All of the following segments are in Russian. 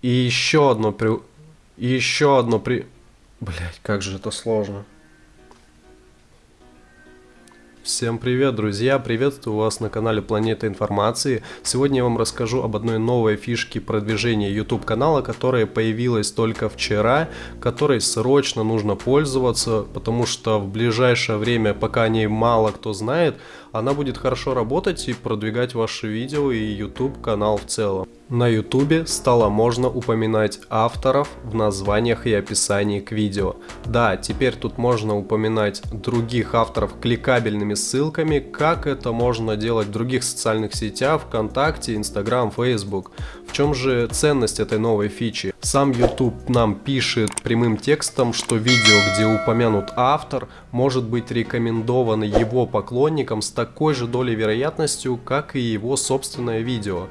И еще одно при... И еще одно при... Блять, как же это сложно. Всем привет, друзья! Приветствую вас на канале Планета Информации. Сегодня я вам расскажу об одной новой фишке продвижения YouTube канала, которая появилась только вчера, которой срочно нужно пользоваться, потому что в ближайшее время, пока о ней мало кто знает, она будет хорошо работать и продвигать ваши видео и YouTube канал в целом. На YouTube стало можно упоминать авторов в названиях и описании к видео. Да, теперь тут можно упоминать других авторов кликабельными ссылками, как это можно делать в других социальных сетях, ВКонтакте, Инстаграм, Фейсбук. В чем же ценность этой новой фичи? Сам YouTube нам пишет прямым текстом, что видео, где упомянут автор, может быть рекомендовано его поклонникам с такой же долей вероятностью, как и его собственное видео.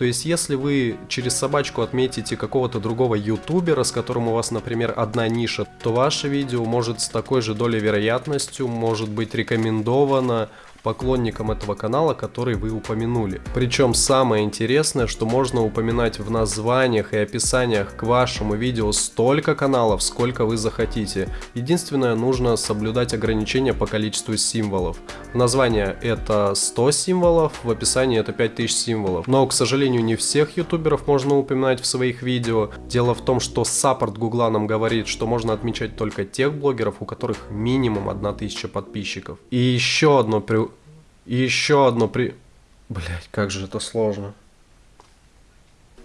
То есть, если вы через собачку отметите какого-то другого ютубера, с которым у вас, например, одна ниша, то ваше видео может с такой же долей вероятностью может быть рекомендовано поклонникам этого канала, который вы упомянули. Причем самое интересное, что можно упоминать в названиях и описаниях к вашему видео столько каналов, сколько вы захотите. Единственное, нужно соблюдать ограничения по количеству символов. В название это 100 символов, в описании это 5000 символов. Но, к сожалению, не всех ютуберов можно упоминать в своих видео. Дело в том, что саппорт гугла нам говорит, что можно отмечать только тех блогеров, у которых минимум 1000 подписчиков. И еще одно и еще одно при... Блять, как же это сложно.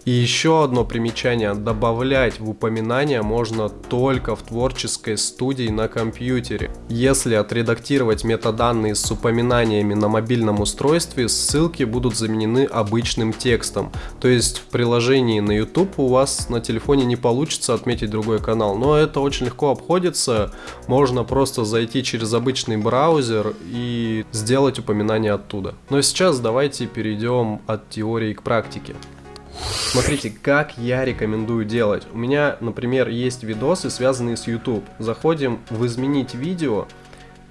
И еще одно примечание. Добавлять в упоминания можно только в творческой студии на компьютере. Если отредактировать метаданные с упоминаниями на мобильном устройстве, ссылки будут заменены обычным текстом. То есть в приложении на YouTube у вас на телефоне не получится отметить другой канал. Но это очень легко обходится. Можно просто зайти через обычный браузер и сделать упоминание оттуда. Но сейчас давайте перейдем от теории к практике. Смотрите, как я рекомендую делать. У меня, например, есть видосы, связанные с YouTube. Заходим в изменить видео,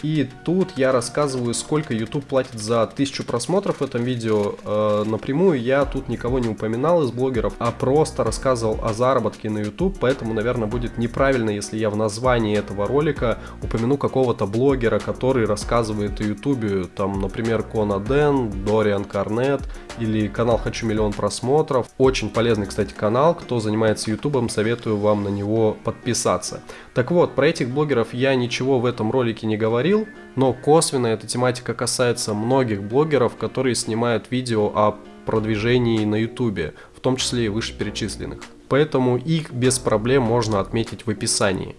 и тут я рассказываю, сколько YouTube платит за тысячу просмотров в этом видео. Э, напрямую я тут никого не упоминал из блогеров, а просто рассказывал о заработке на YouTube, поэтому, наверное, будет неправильно, если я в названии этого ролика упомяну какого-то блогера, который рассказывает о YouTube, там, например, Кона Дэн, Дориан Карнет или канал Хочу миллион просмотров. Очень полезный, кстати, канал, кто занимается YouTube, советую вам на него подписаться. Так вот, про этих блогеров я ничего в этом ролике не говорил, но косвенно эта тематика касается многих блогеров, которые снимают видео о продвижении на YouTube, в том числе и вышеперечисленных. Поэтому их без проблем можно отметить в описании.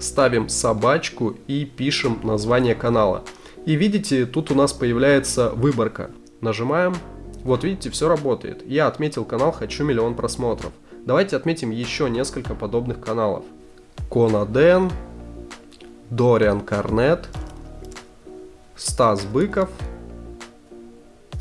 Ставим собачку и пишем название канала. И видите, тут у нас появляется выборка. Нажимаем. Вот видите, все работает. Я отметил канал «Хочу миллион просмотров». Давайте отметим еще несколько подобных каналов. Конаден, Дориан Карнет, Стас Быков,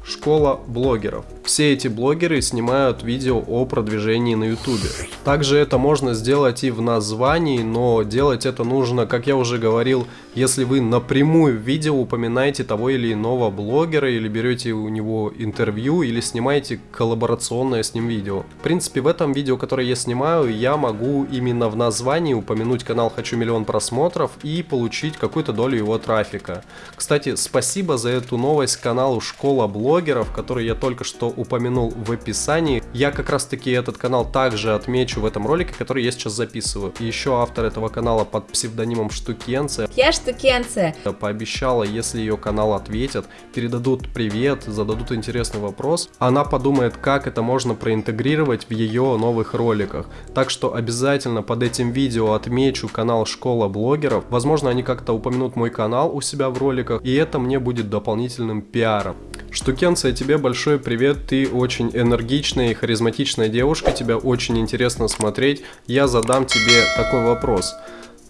Школа блогеров. Все эти блогеры снимают видео о продвижении на ютубе. Также это можно сделать и в названии, но делать это нужно, как я уже говорил, если вы напрямую в видео упоминаете того или иного блогера, или берете у него интервью, или снимаете коллаборационное с ним видео. В принципе, в этом видео, которое я снимаю, я могу именно в названии упомянуть канал «Хочу миллион просмотров» и получить какую-то долю его трафика. Кстати, спасибо за эту новость каналу «Школа блогеров», который я только что упомянул в описании. Я как раз таки этот канал также отмечу в этом ролике, который я сейчас записываю. И еще автор этого канала под псевдонимом Штукенция. Я Штукенция. Пообещала, если ее канал ответят, передадут привет, зададут интересный вопрос, она подумает, как это можно проинтегрировать в ее новых роликах. Так что обязательно под этим видео отмечу канал Школа блогеров. Возможно, они как-то упомянут мой канал у себя в роликах, и это мне будет дополнительным пиаром. Штукенция, тебе большой привет, ты очень энергичная и харизматичная девушка, тебя очень интересно смотреть. Я задам тебе такой вопрос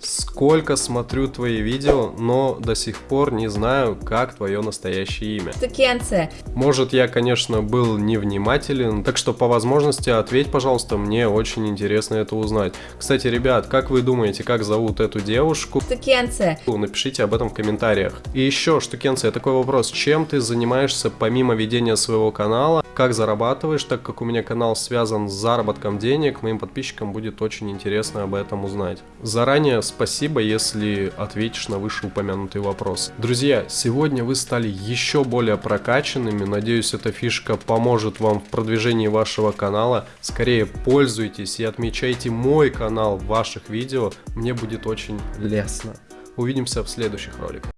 сколько смотрю твои видео, но до сих пор не знаю, как твое настоящее имя. Стукенция. Может, я, конечно, был невнимателен, так что по возможности ответь, пожалуйста, мне очень интересно это узнать. Кстати, ребят, как вы думаете, как зовут эту девушку? Стукенция. Напишите об этом в комментариях. И еще, Штукенция, такой вопрос. Чем ты занимаешься помимо ведения своего канала? Как зарабатываешь, так как у меня канал связан с заработком денег, моим подписчикам будет очень интересно об этом узнать. Заранее спасибо, если ответишь на вышеупомянутый вопрос. Друзья, сегодня вы стали еще более прокачанными, надеюсь эта фишка поможет вам в продвижении вашего канала. Скорее пользуйтесь и отмечайте мой канал в ваших видео, мне будет очень лестно. Увидимся в следующих роликах.